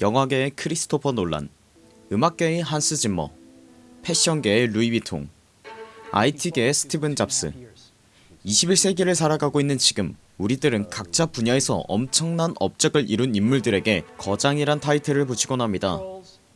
영화계의 크리스토퍼 놀란 음악계의 한스 짐머 패션계의 루이비통 IT계의 스티븐 잡스 21세기를 살아가고 있는 지금 우리들은 각자 분야에서 엄청난 업적을 이룬 인물들에게 거장이란 타이틀을 붙이곤 합니다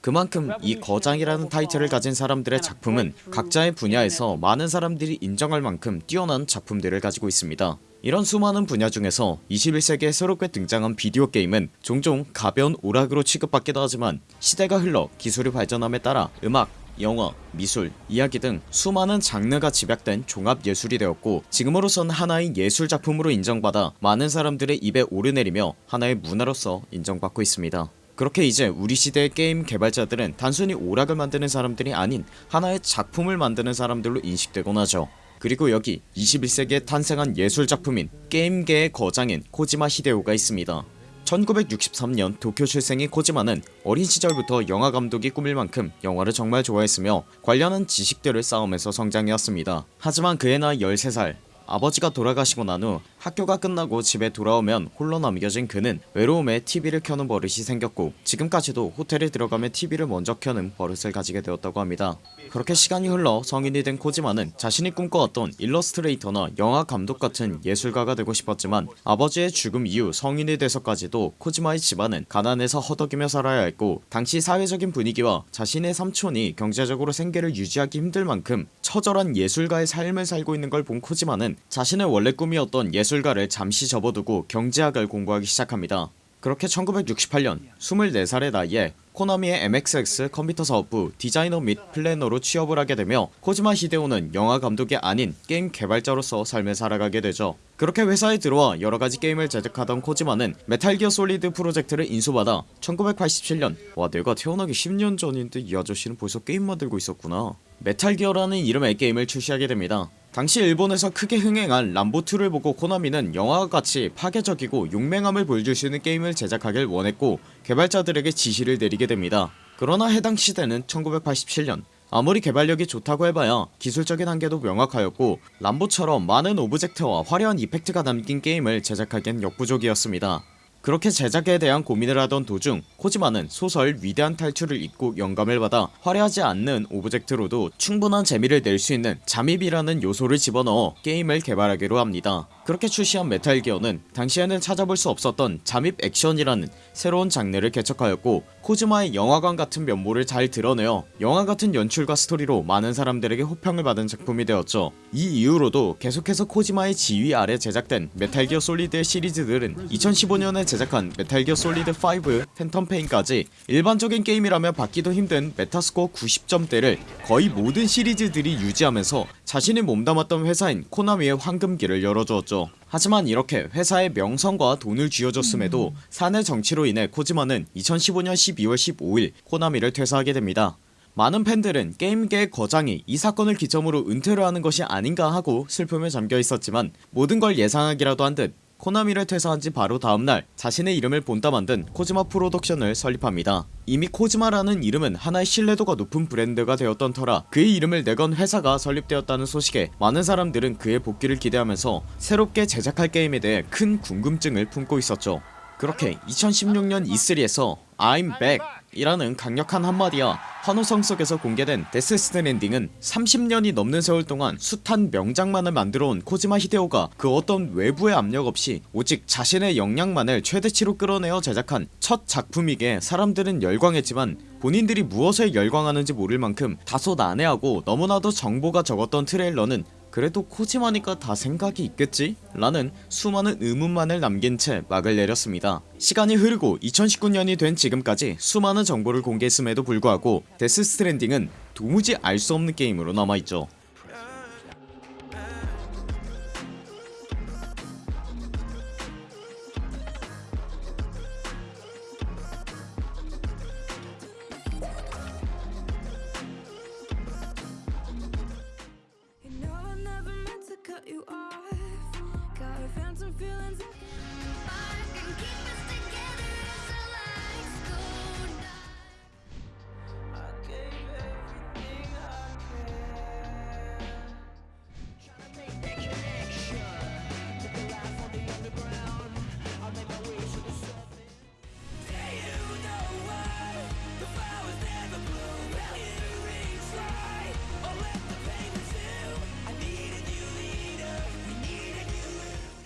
그만큼 이 거장이라는 타이틀을 가진 사람들의 작품은 각자의 분야에서 많은 사람들이 인정할 만큼 뛰어난 작품들을 가지고 있습니다. 이런 수많은 분야 중에서 21세기에 새롭게 등장한 비디오 게임은 종종 가벼운 오락으로 취급받기도 하지만 시대가 흘러 기술이 발전함에 따라 음악, 영화, 미술, 이야기 등 수많은 장르가 집약된 종합예술이 되었고 지금으로선 하나의 예술작품으로 인정받아 많은 사람들의 입에 오르내리며 하나의 문화로서 인정받고 있습니다 그렇게 이제 우리 시대의 게임 개발자들은 단순히 오락을 만드는 사람들이 아닌 하나의 작품을 만드는 사람들로 인식되곤 하죠. 그리고 여기 21세기에 탄생한 예술작품인 게임계의 거장인 코지마 히데오가 있습니다. 1963년 도쿄 출생인 코지마는 어린 시절부터 영화감독이 꿈일 만큼 영화를 정말 좋아했으며 관련한 지식들을 쌓으면서 성장해왔습니다. 하지만 그의 나이 13살 아버지가 돌아가시고 난 후 학교가 끝나고 집에 돌아오면 홀로 남겨진 그는 외로움에 TV를 켜는 버릇이 생겼고 지금까지도 호텔에 들어가면 TV를 먼저 켜는 버릇을 가지게 되었다고 합니다. 그렇게 시간이 흘러 성인이 된 코지마는 자신이 꿈꿔왔던 일러스트레이터나 영화 감독 같은 예술가가 되고 싶었지만 아버지의 죽음 이후 성인이 돼서까지도 코지마의 집안은 가난해서 허덕이며 살아야 했고 당시 사회적인 분위기와 자신의 삼촌이 경제적으로 생계를 유지하기 힘들 만큼 처절한 예술가의 삶을 살고 있는 걸 본 코지마는 자신의 원래 꿈이었던 예술 가를 잠시 접어두고 경제학을 공부하기 시작합니다. 그렇게 1968년 24살의 나이에 코나미의 MSX 컴퓨터 사업부 디자이너 및 플래너로 취업을 하게 되며 코지마 히데오는 영화 감독이 아닌 게임 개발자로서 삶을 살아가게 되죠. 그렇게 회사에 들어와 여러가지 게임을 제작하던 코지마는 메탈기어 솔리드 프로젝트를 인수받아 1987년 와 내가 태어나기 10년 전인데 이 아저씨는 벌써 게임 만들고 있었구나. 메탈기어라는 이름의 게임을 출시하게 됩니다 당시 일본에서 크게 흥행한 람보2를 보고 코나미는 영화와 같이 파괴적이고 용맹함을 보여줄 수 있는 게임을 제작하길 원했고 개발자들에게 지시를 내리게 됩니다. 그러나 해당 시대는 1987년. 아무리 개발력이 좋다고 해봐야 기술적인 한계도 명확하였고 람보처럼 많은 object와 화려한 effect가 담긴 게임을 제작하기엔 역부족이었습니다 그렇게 제작에 대한 고민을 하던 도중 코지마는 소설 위대한 탈출을 읽고 영감을 받아 화려하지 않는 object로도 충분한 재미를 낼 수 있는 잠입이라는 요소를 집어넣어 게임을 개발하기로 합니다 그렇게 출시한 메탈 기어는 당시에는 찾아볼 수 없었던 잠입 액션이라는 새로운 장르를 개척하였고 코지마의 영화광 같은 면모를 잘 드러내어 영화 같은 연출과 스토리로 많은 사람들에게 호평을 받은 작품이 되었죠. 이 이후로도 계속해서 코지마의 지휘 아래 제작된 메탈 기어 솔리드의 시리즈들은 2015년에 제작한 메탈 기어 솔리드 5 팬텀 페인까지 일반적인 게임이라면 받기도 힘든 메타스코어 90점대를 거의 모든 시리즈들이 유지하면서 자신이 몸담았던 회사인 코나미의 황금기를 열어주었죠. 하지만 이렇게 회사의 명성과 돈을 쥐어줬음에도 사내 정치로 인해 코지마는 2015년 12월 15일 코나미를 퇴사하게 됩니다. 많은 팬들은 게임계의 거장이 이 사건을 기점으로 은퇴를 하는 것이 아닌가 하고 슬픔에 잠겨 있었지만 모든 걸 예상하기라도 한 듯 코나미를 퇴사한 지 바로 다음날 자신의 이름을 본따 만든 코지마 프로덕션을 설립합니다. 이미 코지마라는 이름은 하나의 신뢰도가 높은 브랜드가 되었던 터라 그의 이름을 내건 회사가 설립되었다는 소식에 많은 사람들은 그의 복귀를 기대하면서 새롭게 제작할 게임에 대해 큰 궁금증을 품고 있었죠 그렇게 2016년 E3에서 I'm back 이라는 강력한 한마디와 환호성 속에서 공개된 데스 스트랜딩은 30년이 넘는 세월 동안 숱한 명작만을 만들어온 코지마 히데오가 그 어떤 외부의 압력 없이 오직 자신의 역량만을 최대치로 끌어내어 제작한 첫 작품이기에 사람들은 열광했지만 본인들이 무엇에 열광하는지 모를 만큼 다소 난해하고 너무나도 정보가 적었던 트레일러는 그래도 코지마니까 다 생각이 있겠지? 라는 수많은 의문만을 남긴 채 막을 내렸습니다 시간이 흐르고 2019년이 된 지금까지 수많은 정보를 공개했음에도 불구하고 데스 스트랜딩은 도무지 알 수 없는 게임으로 남아있죠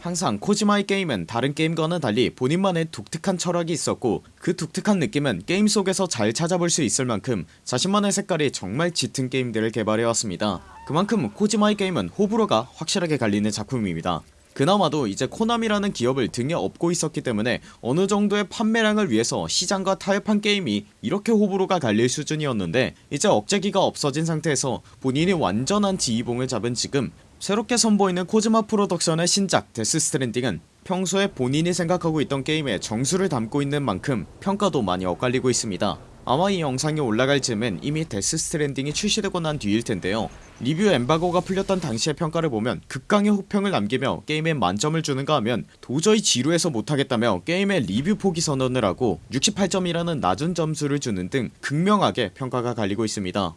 항상 코지마의 게임은 다른 게임과는 달리 본인만의 독특한 철학이 있었고 그 독특한 느낌은 게임 속에서 잘 찾아볼 수 있을 만큼 자신만의 색깔이 정말 짙은 게임들을 개발해왔습니다. 그만큼 코지마의 게임은 호불호가 확실하게 갈리는 작품입니다. 그나마도 이제 코나미라는 기업을 등에 업고 있었기 때문에 어느 정도의 판매량을 위해서 시장과 타협한 게임이 이렇게 호불호가 갈릴 수준이었는데 이제 억제기가 없어진 상태에서 본인이 완전한 지휘봉을 잡은 지금 새롭게 선보이는 코지마 프로덕션의 신작 데스 스트랜딩은 평소에 본인이 생각하고 있던 게임에 정수를 담고 있는 만큼 평가도 많이 엇갈리고 있습니다. 아마 이 영상이 올라갈 즈음엔 이미 데스 스트랜딩이 출시되고 난 뒤일 텐데요. 리뷰 엠바고가 풀렸던 당시의 평가를 보면 극강의 호평을 남기며 게임에 만점을 주는가 하면 도저히 지루해서 못하겠다며 게임의 리뷰 포기 선언을 하고 68점이라는 낮은 점수를 주는 등 극명하게 평가가 갈리고 있습니다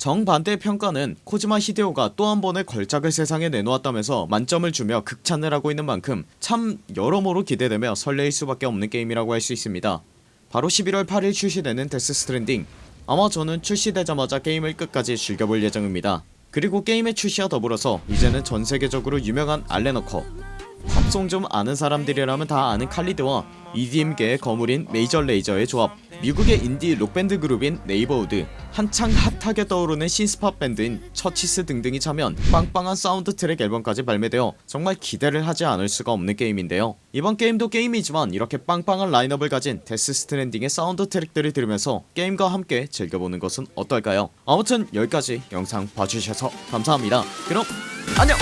정반대의 평가는 코지마 히데오가 또 한 번의 걸작을 세상에 내놓았다면서 만점을 주며 극찬을 하고 있는 만큼 참 여러모로 기대되며 설레일 수밖에 없는 게임이라고 할 수 있습니다. 바로 11월 8일 출시되는 데스 스트랜딩. 아마 저는 출시되자마자 게임을 끝까지 즐겨볼 예정입니다. 그리고 게임의 출시와 더불어서 이제는 전세계적으로 유명한 앨런 워커 팝송 좀 아는 사람들이라면 다 아는 칼리드와 EDM계의 거물인 메이저 레이저의 조합 미국의 인디 록밴드 그룹인 네이버우드 한창 핫하게 떠오르는 신스팝 밴드인 처치스 등등이 참여한 빵빵한 사운드 트랙 앨범까지 발매되어 정말 기대를 하지 않을 수가 없는 게임인데요. 이번 게임도 게임이지만 이렇게 빵빵한 라인업을 가진 데스 스트랜딩의 사운드 트랙들을 들으면서 게임과 함께 즐겨보는 것은 어떨까요? 아무튼 여기까지 영상 봐주셔서 감사합니다. 그럼 안녕